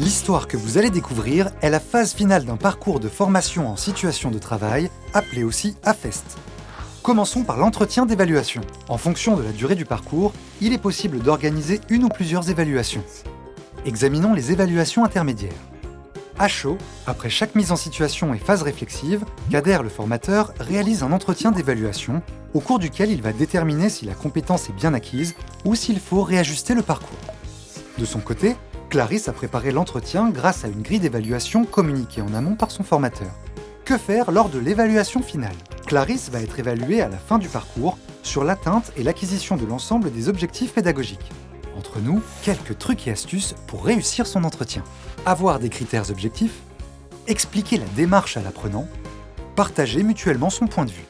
L'histoire que vous allez découvrir est la phase finale d'un parcours de formation en situation de travail, appelé aussi AFEST. Commençons par l'entretien d'évaluation. En fonction de la durée du parcours, il est possible d'organiser une ou plusieurs évaluations. Examinons les évaluations intermédiaires. À chaud, après chaque mise en situation et phase réflexive, Kader, le formateur, réalise un entretien d'évaluation au cours duquel il va déterminer si la compétence est bien acquise ou s'il faut réajuster le parcours. De son côté, Clarisse a préparé l'entretien grâce à une grille d'évaluation communiquée en amont par son formateur. Que faire lors de l'évaluation finale? Clarisse va être évaluée à la fin du parcours sur l'atteinte et l'acquisition de l'ensemble des objectifs pédagogiques. Entre nous, quelques trucs et astuces pour réussir son entretien. Avoir des critères objectifs, expliquer la démarche à l'apprenant, partager mutuellement son point de vue.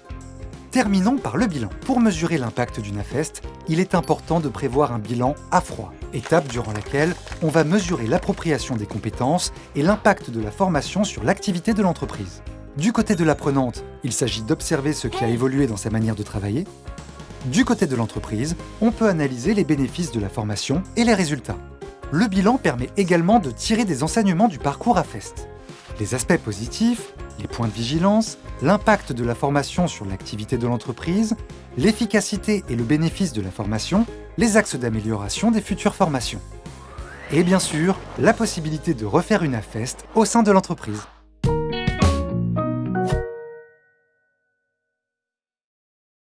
Terminons par le bilan. Pour mesurer l'impact d'une AFEST, il est important de prévoir un bilan à froid, étape durant laquelle on va mesurer l'appropriation des compétences et l'impact de la formation sur l'activité de l'entreprise. Du côté de l'apprenante, il s'agit d'observer ce qui a évolué dans sa manière de travailler. Du côté de l'entreprise, on peut analyser les bénéfices de la formation et les résultats. Le bilan permet également de tirer des enseignements du parcours AFEST. Les aspects positifs, les points de vigilance, l'impact de la formation sur l'activité de l'entreprise, l'efficacité et le bénéfice de la formation, les axes d'amélioration des futures formations. Et bien sûr, la possibilité de refaire une AFEST au sein de l'entreprise.